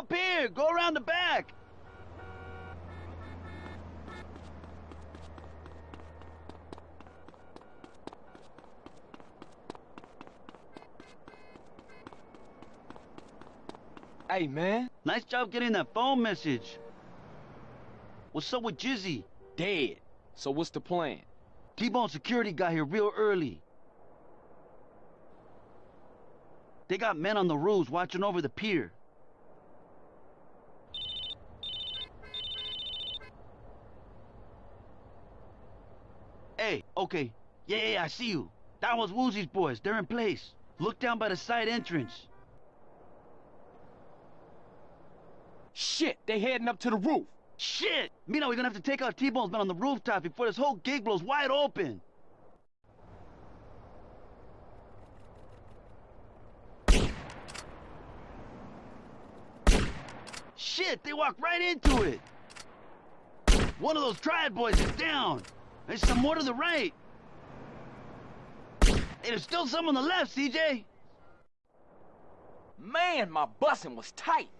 up here. Go around the back. Hey, man. Nice job getting that phone message. What's up with Jizzy? Dead. So what's the plan? T-Bone security got here real early. They got men on the roofs watching over the pier. Okay. Yeah, yeah, I see you. That was Woozie's boys. They're in place. Look down by the side entrance. Shit, they heading up to the roof. Shit! Mina, we're gonna have to take out T-Bone's men on the rooftop before this whole gig blows wide open. Shit, they walked right into it. One of those triad boys is down. There's some more to the right. Hey, there's still some on the left, CJ. Man, my busing was tight.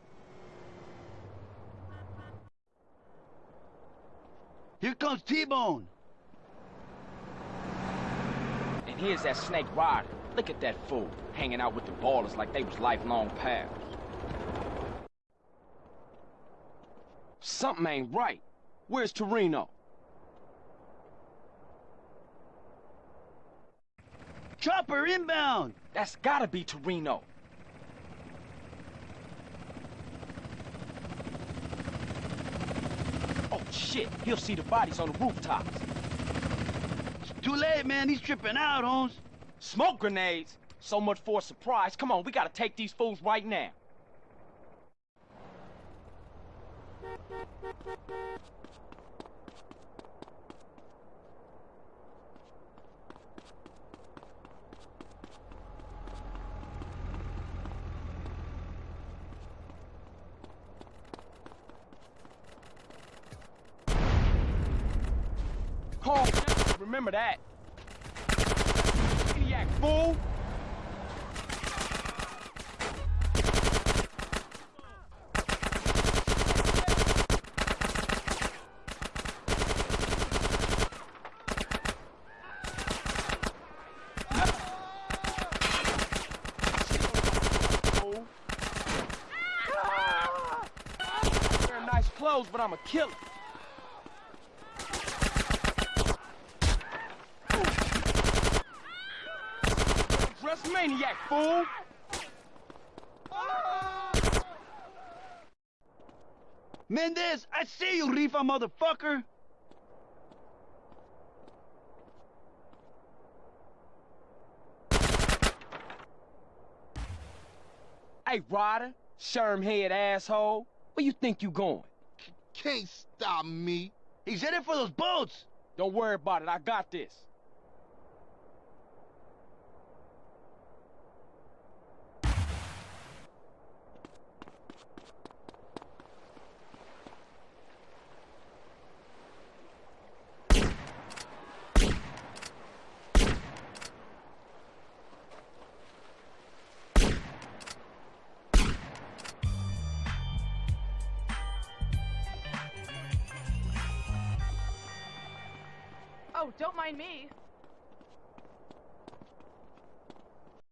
Here comes T-Bone. And here's that snake Ryder. Look at that fool, hanging out with the ballers like they was lifelong pals. Something ain't right. Where's Toreno? Chopper inbound. That's gotta be Toreno. Oh, shit. He'll see the bodies on the rooftops. It's too late, man. He's tripping out, Holmes. Smoke grenades? So much for a surprise. Come on, we gotta take these fools right now. Call remember that. Maniac fool! But I'm a killer. Maniac, fool! Mendez, I see you, Rifa motherfucker. Hey, Ryder, sherm head asshole, where you think you going? Can't stop me. He's headed for those boats. Don't worry about it, I got this. Oh, don't mind me.